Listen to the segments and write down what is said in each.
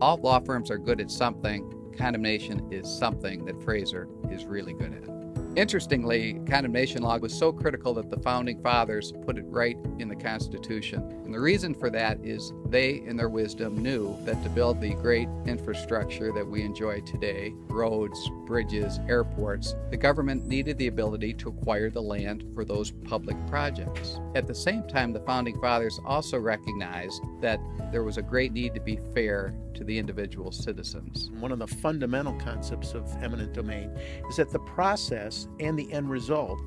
All law firms are good at something. Condemnation is something that Fraser is really good at. Interestingly, condemnation law was so critical that the founding fathers put it right in the Constitution. And the reason for that is they, in their wisdom, knew that to build the great infrastructure that we enjoy today roads, bridges, airports the government needed the ability to acquire the land for those public projects. At the same time, the founding fathers also recognized that there was a great need to be fair to the individual citizens. One of the fundamental concepts of eminent domain is that the process and the end result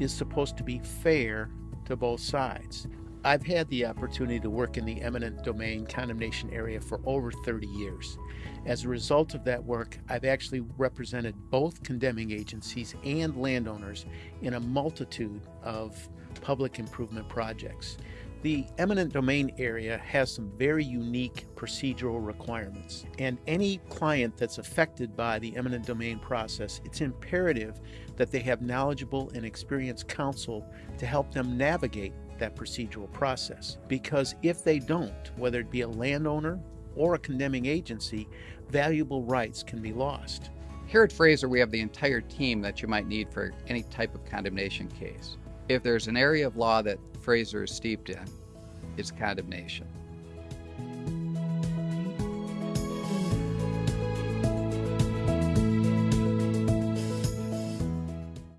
is supposed to be fair to both sides. I've had the opportunity to work in the eminent domain condemnation area for over 30 years. As a result of that work, I've actually represented both condemning agencies and landowners in a multitude of public improvement projects. The eminent domain area has some very unique procedural requirements, and any client that's affected by the eminent domain process, it's imperative that they have knowledgeable and experienced counsel to help them navigate that procedural process. Because if they don't, whether it be a landowner or a condemning agency, valuable rights can be lost. Here at Fraser, we have the entire team that you might need for any type of condemnation case. If there's an area of law that Fraser is steeped in, is condemnation.